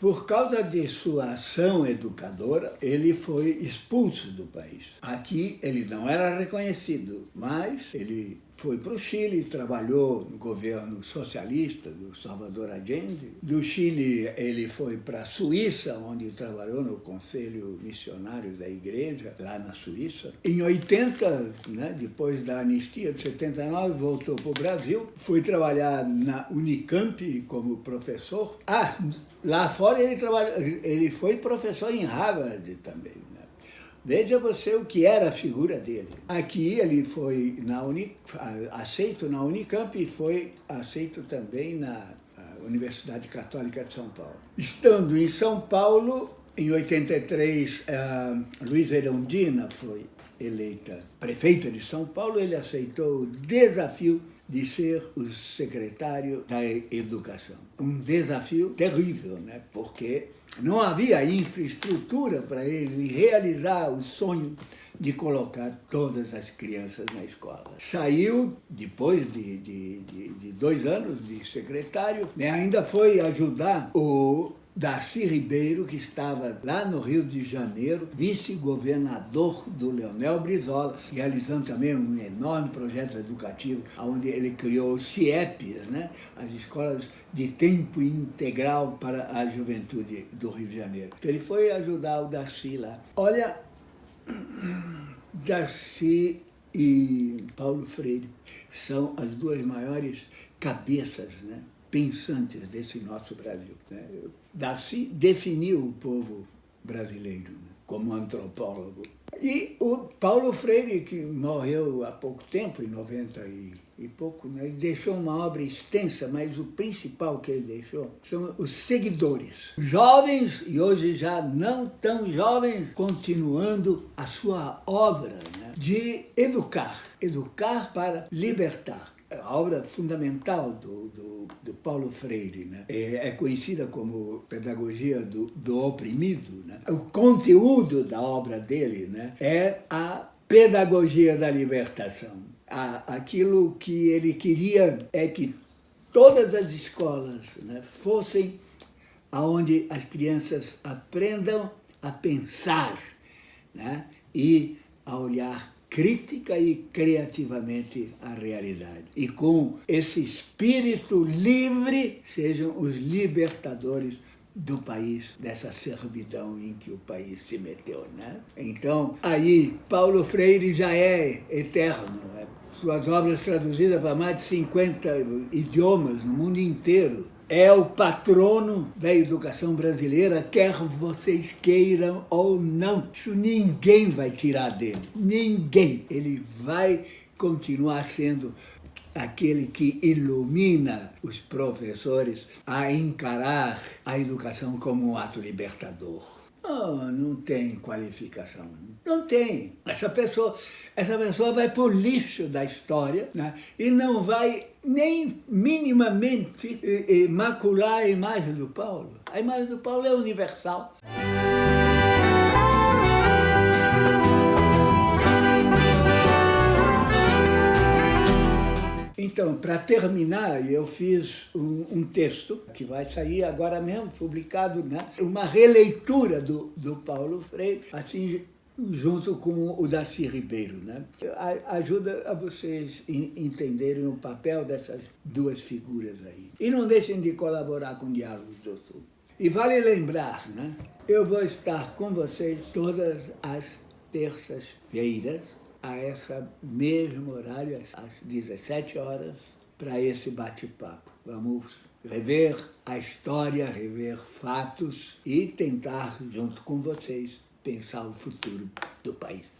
Por causa de sua ação educadora, ele foi expulso do país. Aqui ele não era reconhecido, mas ele foi para o Chile, trabalhou no governo socialista do Salvador Allende. Do Chile ele foi para a Suíça, onde trabalhou no Conselho Missionário da Igreja, lá na Suíça. Em 80, né, depois da anistia de 79, voltou para o Brasil, foi trabalhar na Unicamp como professor. Ah, lá fora ele, trabalhou, ele foi professor em Harvard também. Veja você o que era a figura dele. Aqui ele foi na Uni, aceito na Unicamp e foi aceito também na Universidade Católica de São Paulo. Estando em São Paulo, em 83, a Luiz Erundina foi eleita prefeita de São Paulo, ele aceitou o desafio de ser o secretário da Educação. Um desafio terrível, né? porque não havia infraestrutura para ele realizar o sonho de colocar todas as crianças na escola. Saiu, depois de, de, de, de dois anos de secretário, né, ainda foi ajudar o Darcy Ribeiro, que estava lá no Rio de Janeiro, vice-governador do Leonel Brizola, realizando também um enorme projeto educativo, onde ele criou os CIEPs, né? as escolas de tempo integral para a juventude do Rio de Janeiro. Ele foi ajudar o Darcy lá. Olha, Darcy e Paulo Freire são as duas maiores cabeças né, pensantes desse nosso Brasil. Né? Darcy definiu o povo brasileiro né, como antropólogo. E o Paulo Freire, que morreu há pouco tempo, em 90 e, e pouco, né, deixou uma obra extensa, mas o principal que ele deixou são os seguidores. Jovens, e hoje já não tão jovens, continuando a sua obra né, de educar. Educar para libertar a obra fundamental do, do, do Paulo Freire, né? é, é, conhecida como Pedagogia do, do Oprimido. Né? O conteúdo da obra dele né? é a pedagogia da libertação. A, aquilo que ele queria é que todas as escolas né, fossem aonde as crianças aprendam a pensar né, e a olhar crítica e criativamente a realidade. E com esse espírito livre, sejam os libertadores do país, dessa servidão em que o país se meteu. Né? Então, aí, Paulo Freire já é eterno. Né? Suas obras traduzidas para mais de 50 idiomas no mundo inteiro é o patrono da educação brasileira, quer vocês queiram ou não. Isso ninguém vai tirar dele, ninguém. Ele vai continuar sendo aquele que ilumina os professores a encarar a educação como um ato libertador. Oh, não tem qualificação. Não tem. Essa pessoa, essa pessoa vai para o lixo da história né? e não vai nem minimamente eh, eh, macular a imagem do Paulo. A imagem do Paulo é universal. Então, para terminar, eu fiz um, um, texto que vai sair agora mesmo, publicado, né? uma releitura do, do Paulo Freire, assim, junto com o Darcy Ribeiro. Né? Ajuda a vocês entenderem o papel dessas duas figuras aí. E não deixem de colaborar com o Diálogos do Sul. E vale lembrar, né? eu vou estar com vocês todas as terças-feiras, a esse mesmo horário, às 17 horas, para esse bate-papo. Vamos rever a história, rever fatos e tentar, junto com vocês, pensar o futuro do país.